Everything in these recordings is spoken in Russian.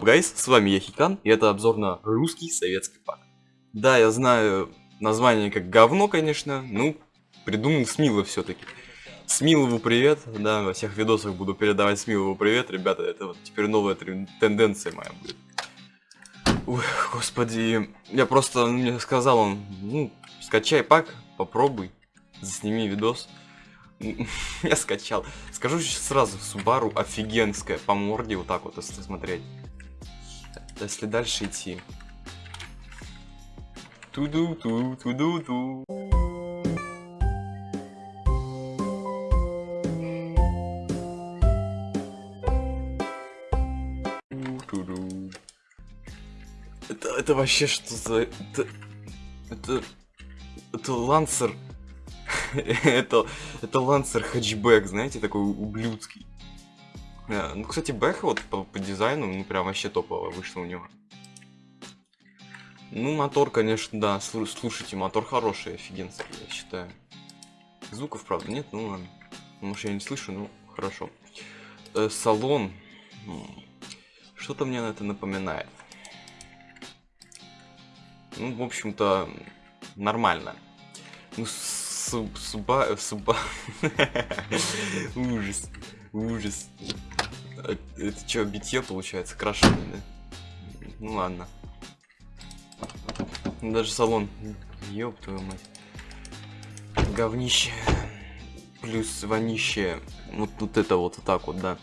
up, guys? С вами я Хикан, и это обзор на русский советский пак. Да, я знаю название как говно, конечно, ну, придумал Смилов все-таки. Смилову привет, да, во всех видосах буду передавать Смилову привет, ребята, это вот теперь новая тенденция моя будет. Ой, господи, я просто, мне сказал, он, ну, скачай пак, попробуй, засними видос. Я скачал. Скажу сразу, Subaru офигенская по морде, вот так вот, если смотреть. Если дальше идти. Туду-ту, туду-ту. Это, это вообще что за... Это... Это... Это лансер это, это лансер хэтчбэк, знаете, такой ублюдский. Yeah. Ну, кстати, Бэха вот по, по дизайну, ну, прям вообще топово вышло у него. Ну, мотор, конечно, да, слушайте, мотор хороший, офигенский, я считаю. Звуков, правда, нет, ну ладно. Может, я не слышу, ну, хорошо. Э, салон. Что-то мне на это напоминает. Ну, в общем-то, нормально. Ну, Суб, суба, суба. ужас, ужас. Это что, битье получается, крашеный, да? Ну ладно. Даже салон. Ёб твою мать. Говнище. Плюс вонище. Вот, вот это вот, вот так вот, да.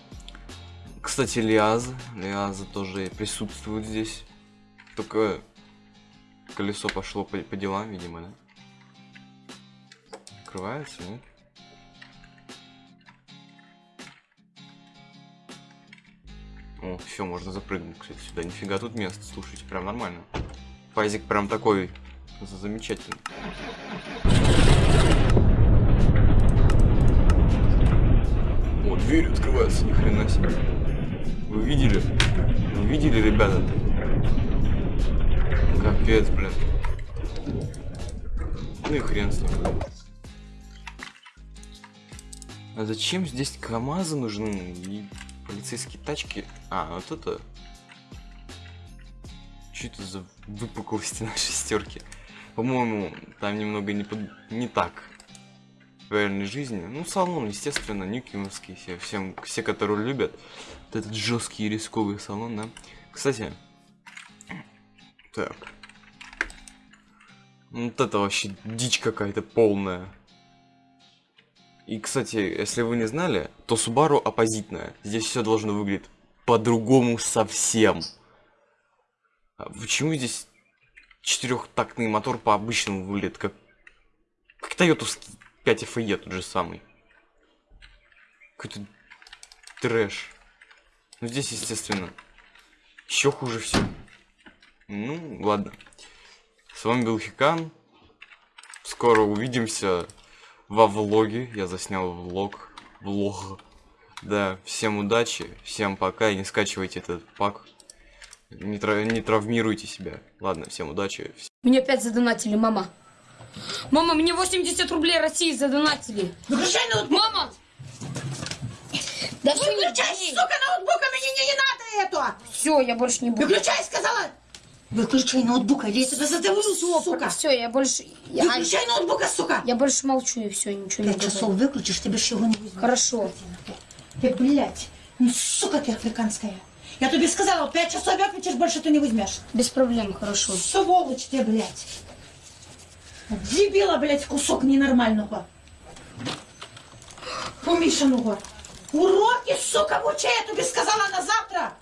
Кстати, Лиаза. Лиаза тоже присутствует здесь. Только колесо пошло по, по делам, видимо, да? открывается, нет? О, все, можно запрыгнуть, кстати, сюда. Нифига тут место, слушайте, прям нормально. Файзик прям такой замечательный. О, дверь открывается, ни хрена себе. Вы видели? Вы видели, ребята? Капец, блин. Ну и хрен с ним. А зачем здесь КамАЗы нужны полицейские тачки? А, вот это... Что это за выпуклости на шестерке? По-моему, там немного не, под... не так в реальной жизни. Ну, салон, естественно, нюкимовский, все, всем, все, которые любят. Вот этот жесткий рисковый салон, да. Кстати, так. Вот это вообще дичь какая-то полная. И, кстати, если вы не знали, то Subaru оппозитная. Здесь все должно выглядеть по-другому совсем. А почему здесь четырехтактный мотор по-обычному выглядит, как, как Toyota 5 FE тот же самый. Какой-то трэш. Ну здесь, естественно, еще хуже все. Ну, ладно. С вами был Хикан. Скоро увидимся во влоге. Я заснял влог. Влог. Да, всем удачи, всем пока и не скачивайте этот пак. Не, тра не травмируйте себя. Ладно, всем удачи. Мне опять задонатили, мама. Мама, мне 80 рублей России задонатили. Выключай ноутбук! Мама! Да Выключай, сука, ноутбук, а мне не, не надо это! Все, я больше не буду. Выключай, сказала! Выключай ноутбук, или я тебя задавлю, сука. Все, я больше... Я... Выключай ноутбука, сука. Я больше молчу и все, ничего не Пять часов выключишь, тебе ж его не возьму. Хорошо. Ты, блядь, ну, сука ты африканская. Я тебе сказала, пять часов выключишь, больше ты не возьмешь. Без проблем, хорошо. Сволочь ты, блядь. Дебила, блядь, кусок ненормального. Помешанного. Уроки, сука, в уче, я тебе сказала на завтра.